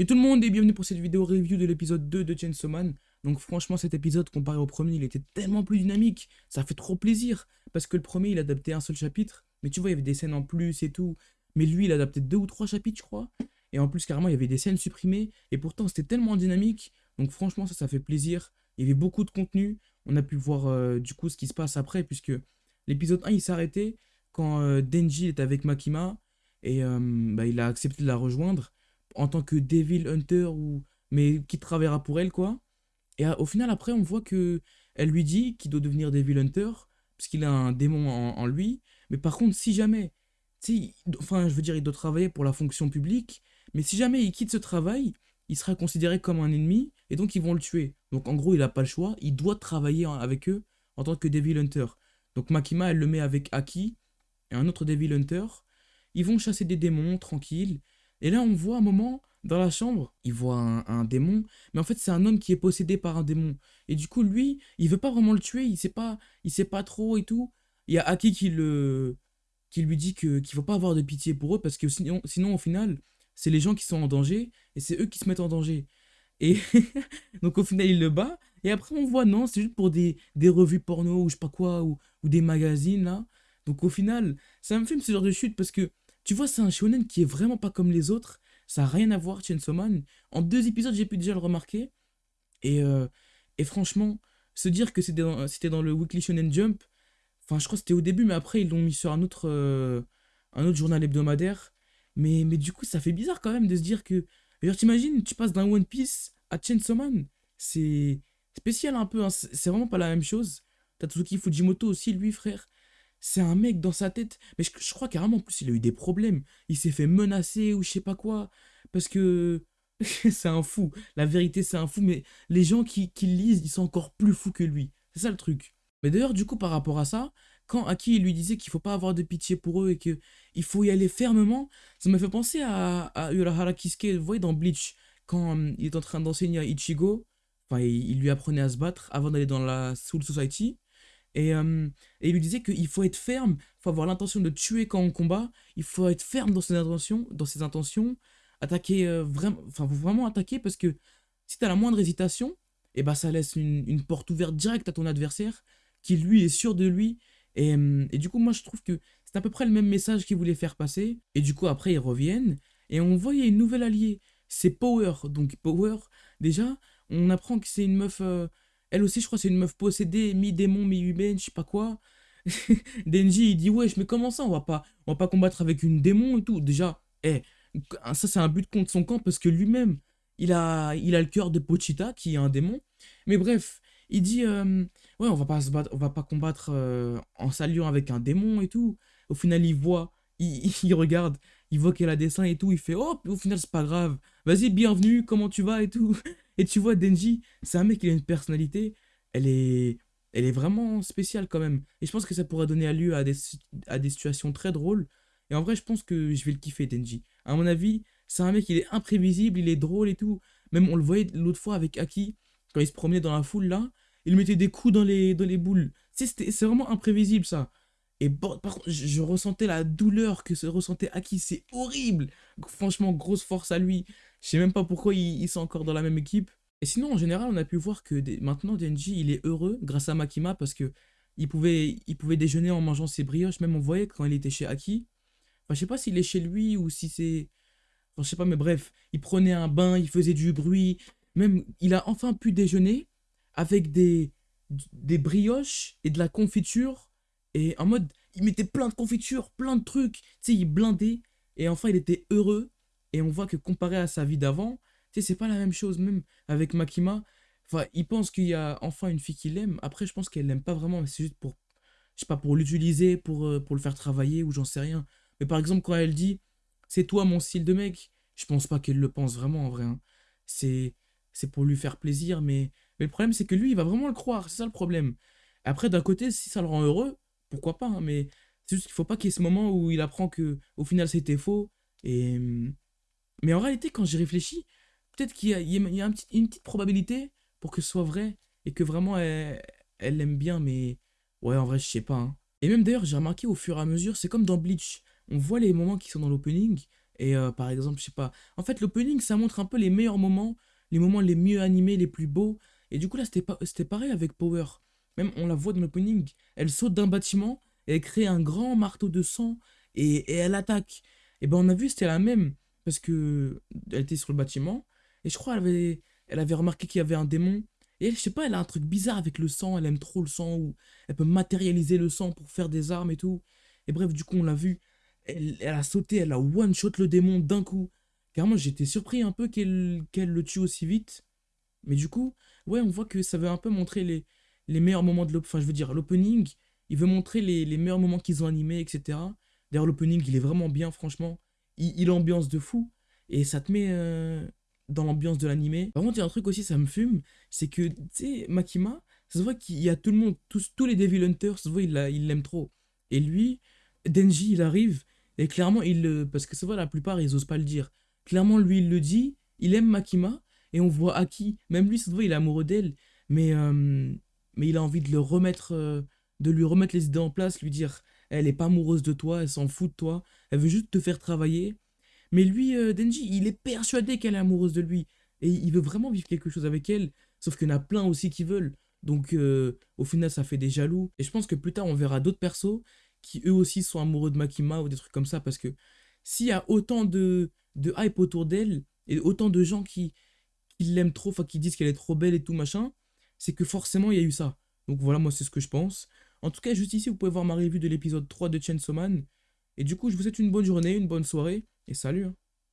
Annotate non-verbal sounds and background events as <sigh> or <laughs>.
Yo tout le monde et bienvenue pour cette vidéo review de l'épisode 2 de Chainsaw Man. Donc franchement cet épisode comparé au premier il était tellement plus dynamique, ça fait trop plaisir. Parce que le premier il adaptait un seul chapitre, mais tu vois il y avait des scènes en plus et tout. Mais lui il adaptait deux ou trois chapitres je crois. Et en plus carrément il y avait des scènes supprimées, et pourtant c'était tellement dynamique. Donc franchement ça ça fait plaisir, il y avait beaucoup de contenu. On a pu voir euh, du coup ce qui se passe après, puisque l'épisode 1 il arrêté quand euh, Denji est avec Makima, et euh, bah, il a accepté de la rejoindre en tant que Devil Hunter, ou mais qui travaillera pour elle, quoi. Et au final, après, on voit que elle lui dit qu'il doit devenir Devil Hunter, parce qu'il a un démon en, lui. Mais par contre, si jamais, tu enfin, je veux dire, il doit travailler pour la fonction publique, mais si jamais il quitte ce travail, il sera considéré comme un ennemi, et donc ils vont le tuer. Donc en gros, il n'a pas le choix, il doit travailler avec eux en tant que Devil Hunter. Donc Makima, elle le met avec Aki, et un autre Devil Hunter. Ils vont chasser des démons, tranquilles. Et là, on voit un moment, dans la chambre, il voit un, démon, mais en fait, c'est un homme qui est possédé par un démon. Et du coup, lui, il veut pas vraiment le tuer, il sait pas, il sait pas trop et tout. Il y a Aki qui le qui lui dit qu'il faut pas avoir de pitié pour eux parce que sinon, sinon au final, c'est les gens qui sont en danger et c'est eux qui se mettent en danger. Et <laughs> donc au final, il le bat et après on voit non, c'est juste pour des, des revues porno ou je sais pas quoi ou, ou des magazines là. Donc au final, ça me fait ce genre de chute parce que tu vois, c'est un shonen qui est vraiment pas comme les autres. Ça n'a rien à voir, Chainsaw Man. En deux épisodes, j'ai pu déjà le remarquer. Et, euh, et franchement, se dire que c'était dans, dans, le Weekly Shonen Jump, enfin, je crois que c'était au début, mais après, ils l'ont mis sur un autre, euh, un autre journal hebdomadaire. Mais, mais du coup, ça fait bizarre quand même de se dire que. Genre, t'imagines, tu passes d'un One Piece à Chainsaw Man. C'est spécial un peu, hein. c'est vraiment pas la même chose. Tatsuki Fujimoto aussi, lui, frère. C'est un mec dans sa tête. Mais je, crois carrément, en plus, il a eu des problèmes. Il s'est fait menacer ou je sais pas quoi. Parce que <laughs> c'est un fou. La vérité, c'est un fou. Mais les gens qui, qui lisent, ils sont encore plus fous que lui. C'est ça le truc. Mais d'ailleurs, du coup, par rapport à ça, quand Aki lui disait qu'il faut pas avoir de pitié pour eux et qu'il faut y aller fermement, ça m'a fait penser à, à Urahara Kisuke, vous voyez, dans Bleach, quand hum, il est en train d'enseigner à Ichigo, enfin, il, il, lui apprenait à se battre avant d'aller dans la Soul Society. Et, il lui disait qu'il faut être ferme, il faut avoir l'intention de tuer quand on combat, il faut être ferme dans ses intentions, dans ses intentions attaquer vraiment, enfin vraiment attaquer parce que si tu as la moindre hésitation, et eh ben ça laisse une, porte ouverte directe à ton adversaire qui lui est sûr de lui. Et, et du coup moi je trouve que c'est à peu près le même message qu'il voulait faire passer. Et du coup après ils reviennent et on voit y a une nouvelle alliée, c'est Power. Donc Power, déjà on apprend que c'est une meuf... Elle aussi, je crois, c'est une meuf possédée, mi-démon, mi-humaine, je sais pas quoi. <laughs> Denji, il dit, wesh, mais comment ça, on va pas, va pas combattre avec une démon et tout? Déjà, eh, ça, c'est un but contre son camp parce que lui-même, il a, il a le cœur de Pochita, qui est un démon. Mais bref, il dit, euh, ouais, on va pas se battre, on va pas combattre euh, en s'alliant avec un démon et tout. Au final, il voit, il, <laughs> il regarde, il voit qu'elle a des seins et tout, il fait, oh, au final, c'est pas grave. Vas-y, bienvenue, comment tu vas et tout. <laughs> Et tu vois, Denji, c'est un mec qui a une personnalité, elle est, elle est vraiment spéciale quand même. Et je pense que ça pourrait donner lieu à des, à des situations très drôles. Et en vrai, je pense que je vais le kiffer, Denji. À mon avis, c'est un mec, il est imprévisible, il est drôle et tout. Même on le voyait l'autre fois avec Aki, quand il se promenait dans la foule là, il mettait des coups dans les, dans les boules. C'est vraiment imprévisible ça. Et par contre, je, ressentais la douleur que se ressentait Aki, c'est horrible. Franchement, grosse force à lui. Je sais même pas pourquoi ils, sont encore dans la même équipe. Et sinon, en général, on a pu voir que maintenant, Denji, il est heureux grâce à Makima parce que il pouvait, il pouvait déjeuner en mangeant ses brioches. Même on voyait quand il était chez Aki. Enfin, je sais pas s'il est chez lui ou si c'est... Enfin, je sais pas, mais bref, il prenait un bain, il faisait du bruit. Même, il a enfin pu déjeuner avec des, des brioches et de la confiture. Et en mode, il mettait plein de confiture, plein de trucs. Tu sais, il blindait. Et enfin, il était heureux. Et on voit que comparé à sa vie d'avant, tu sais, c'est pas la même chose, même avec Makima. Enfin, il pense qu'il y a enfin une fille qu'il aime. Après, je pense qu'elle l'aime pas vraiment, mais c'est juste pour, je sais pas, pour l'utiliser, pour, euh, pour le faire travailler ou j'en sais rien. Mais par exemple, quand elle dit, c'est toi mon style de mec, je pense pas qu'elle le pense vraiment en vrai. Hein. C'est c'est pour lui faire plaisir, mais, mais le problème, c'est que lui, il va vraiment le croire. C'est ça le problème. Après, d'un côté, si ça le rend heureux, pourquoi pas, hein, mais c'est juste qu'il faut pas qu'il y ait ce moment où il apprend que au final c'était faux. Et, mais en réalité, quand j'y réfléchis, peut-être qu'il y a, une petite probabilité pour que ce soit vrai et que vraiment elle, l'aime bien, mais ouais, en vrai, je sais pas. Hein. Et même d'ailleurs, j'ai remarqué au fur et à mesure, c'est comme dans Bleach, on voit les moments qui sont dans l'opening Et euh, par exemple, je sais pas. En fait, l'opening, ça montre un peu les meilleurs moments, les moments les mieux animés, les plus beaux. Et du coup, là, c'était pareil avec Power. Même, on la voit dans l'opening, elle saute d'un bâtiment, elle crée un grand marteau de sang, et, et elle attaque. Et ben, on a vu, c'était la même, parce que elle était sur le bâtiment, et je crois elle avait, elle avait remarqué qu'il y avait un démon. Et je sais pas, elle a un truc bizarre avec le sang, elle aime trop le sang, ou elle peut matérialiser le sang pour faire des armes et tout. Et bref, du coup, on l'a vu, elle, elle a sauté, elle a one-shot le démon d'un coup. Carrément, j'étais surpris un peu qu'elle qu'elle le tue aussi vite. Mais du coup, ouais, on voit que ça veut un peu montrer les, les meilleurs moments de l'opening. Enfin, je veux dire, l'opening, il veut montrer les, meilleurs moments qu'ils ont animés, etc. D'ailleurs, l'opening, il est vraiment bien, franchement. Il, il ambiance de fou. Et ça te met euh, dans l'ambiance de l'animé. Par contre, il y a un truc aussi, ça me fume. C'est que, tu sais, Makima, ça se voit qu'il y a tout le monde, tous, les Devil Hunters, ça se voit, il l'aime trop. Et lui, Denji, il arrive. Et clairement, il le. Parce que ça se voit, la plupart, ils osent pas le dire. Clairement, lui, il le dit. Il aime Makima. Et on voit Aki. Même lui, ça se voit, il est amoureux d'elle. Mais, euh, mais il a envie de le remettre. euh, de lui remettre les idées en place, lui dire elle est pas amoureuse de toi, elle s'en fout de toi, elle veut juste te faire travailler. Mais lui, euh, Denji, il est persuadé qu'elle est amoureuse de lui. Et il veut vraiment vivre quelque chose avec elle. Sauf qu'il y en a plein aussi qui veulent. Donc euh, au final, ça fait des jaloux. Et je pense que plus tard, on verra d'autres persos qui eux aussi sont amoureux de Makima ou des trucs comme ça. Parce que s'il y a autant de, hype autour d'elle et autant de gens qui, qui l'aiment trop, enfin qui disent qu'elle est trop belle et tout machin, c'est que forcément il y a eu ça. Donc voilà, moi c'est ce que je pense. En tout cas, juste ici, vous pouvez voir ma review de l'épisode 3 de Chainsaw Man. Et du coup, je vous souhaite une bonne journée, une bonne soirée, et salut hein.